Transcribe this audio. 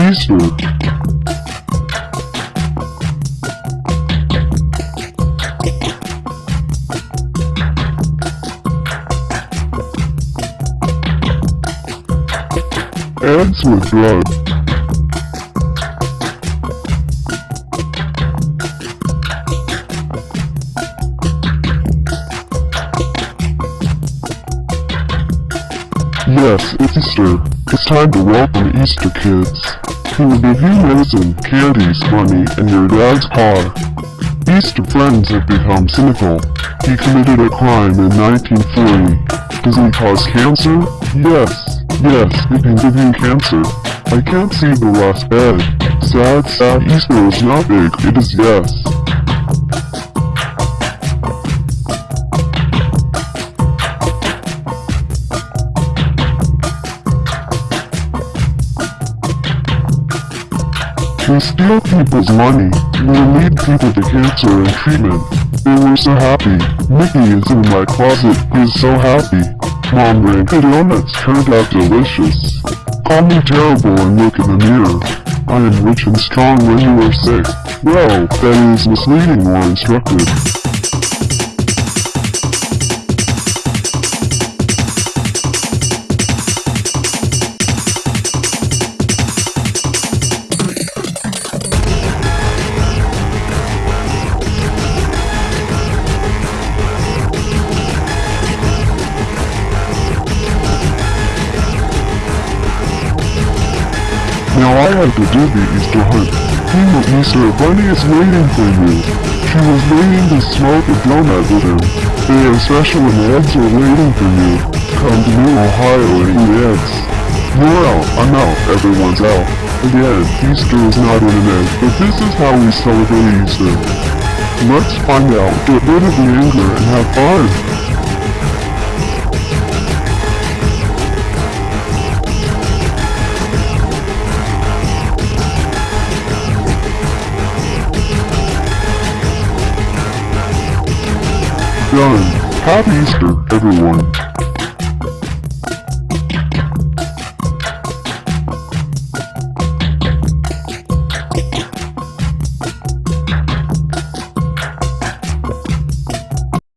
Easter. Eggs with blood. Yes, it's Easter. It's time to welcome Easter kids. He will give you medicine, candies, money, and your dad's car. Easter friends have become cynical. He committed a crime in 1940. Does he cause cancer? Yes. Yes, it can give you cancer. I can't see the last bed. Sad, sad Easter is not big, it is yes. We steal people's money. We lead people to cancer and treatment. They were so happy. Mickey is in my closet. he's so happy. Mom ran donuts turned out delicious. Call me terrible and look in the mirror. I am rich and strong when you are sick. Well, that is misleading or instructive. Now I have to do the Easter hunt. King of Easter Bunny is waiting for you. She was waiting to smoke a donut with him. They are special and eggs are waiting for you. Come to New Ohio and eat eggs. You're out, I'm out, everyone's out. Again, Easter is not in an egg, but this is how we celebrate Easter. Let's find out, get rid of the anger, and have fun. Done. Happy Easter, everyone.